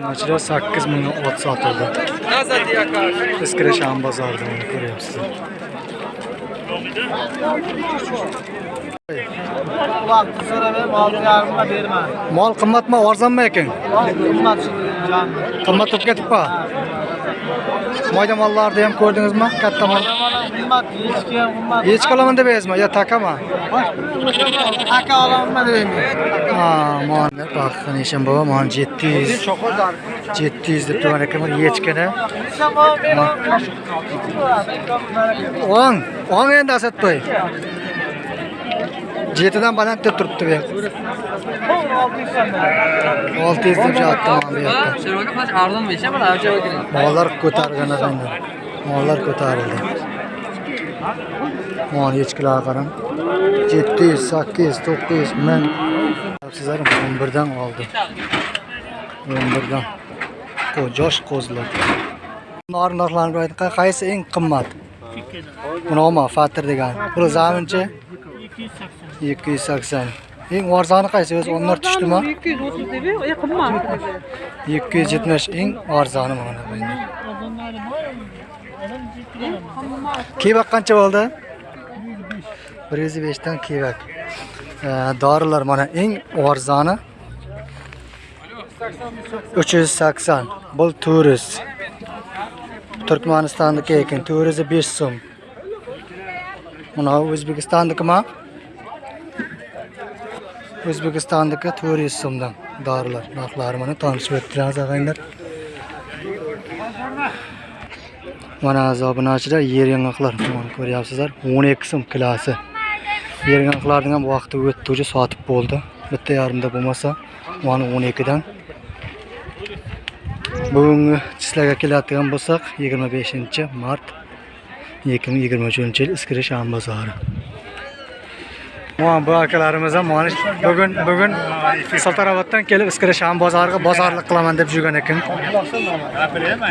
Bunlar 8 ming ot sotildi. Bozorida ko'ryapsizlar. Vaqti so'raman, olti yarimga berma. Mol qimmatmi, arzonmi ekan? Qimmat. Qimmat bo'lib ketibmi? Moyda mollarni ham ko'rdingizmi? Katta mol. Echki olaman aytma, yo takami? Aka olaman deymi? Ha, bak, Nishon bobo, mana 700. 700 deb turgan ekan echkini. O'ng, o'ng endi Asadboy. Jetidan baland deb turibdi bu. 600 deb mana bu yoqda. Mollar ko'targan ekan. Mollar ko'tarildi. Mana echkilar qarang. 700, 800, 900 ming. Sizlar 11 dan oldi. 11 dan. Bu josh qo'zlar. Nar qaysi eng qimmat? Bunoma Fatr degan. Bu zaminchi 280. Eng arzoni qaysi? O'zi onlar tushdimi? 230 dedi. O yakın mı? 270 eng arzoni mana bu endi. Kiyvak qancha bo'ldi? 105 dan kiyvak. Dorilar mana eng arzoni 380. Bu 400. Turkmanistonniki ekan 405 so'm. Mana O'zbekistonnikimi? O'zbekistondagi 400 so'mdan dorilar narxlari mana tanishib o'ttiramiz og'aylar. Mana azobunachilar yer yong'oqlar ko'ryapsizlar ko'ryapsizlar 12 so'm kilosi. Yer yong'oqlarni ham vaqti o'tdi, уже sotib bo'ldi. Bitta yarimda bo'lmasa, mana 12 dan. Bugungi sizlarga keladigan bo'lsak, 25-mart 2023 yil Iskirish bozori. Mana bu akalarimiz ham mana bugun bugun Saltaroboddan kelib Iskirasham bozoriga bozorlik qilaman deb yurgan ekan.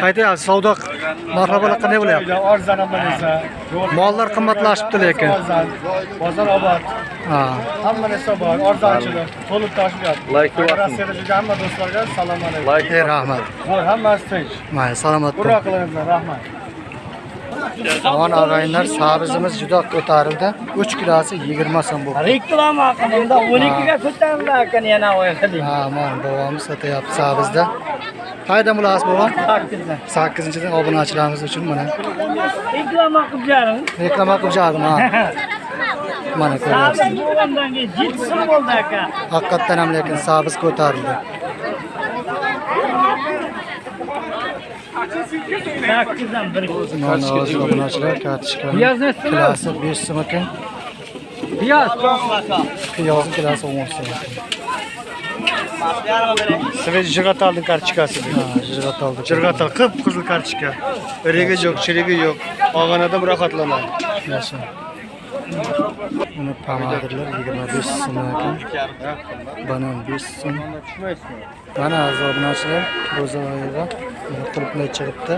Qaytyapsiz, savdo marhabalar qanday bo'lyapti? Mollar qimmatlashibdi lekin. bozor obod. Ha. Hamma narsa bor, arzonchilik, to'lib. Like Rossiyada yurgan hamma do'stlarga salom alaykum. Rahmat. Hammasi tinch. Mayli, salomat bo'ling. Burra qilyapman, rahmat. Aman og'aylar, sabzimiz juda ko'tarildi. 3 kilosi 20 so'm bo'ldi. Reklama qilganda 12 ga ko'tarilar ekan yana o'yladik. Ha, mana bobomiz sotyapti sabzda. Qayerdan bo'lasiz bobom? 8 8-dan obunachilarimiz uchun mana Reklama qilib jaring. reklama qilib jardim ha. Mana ko'ryapsiz. Bo'lgandan keyin 7 so'm bo'ldi aka. Haqiqatdan ham lekin sabz ko'tarildi. 8 dan 1 Mana hozir obunachilar kartoshka. Piyaz ne so'm? Kilosi 5 so'm ekan. Piyaz. Piyozni kilosi 10 so'm jig'atalning kartochkasi. Ha, jirgat oldi. Jirg'atal qip qizil kartochka. Irigi yo'q, chirigi yo'q. Olganada rohatlanadi. Yaxshi. Buni pomadirlar 25 so'm ekan. Banan 5 so'm. Mana obunachilar bo'zoyiga qulupnay chiqibdi.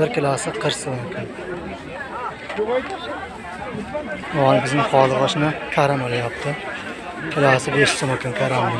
bir kilosi 40 so'm ekan. Mana bizning holi oshni karam olyapti. Kilosi 5 so'm ekan karam.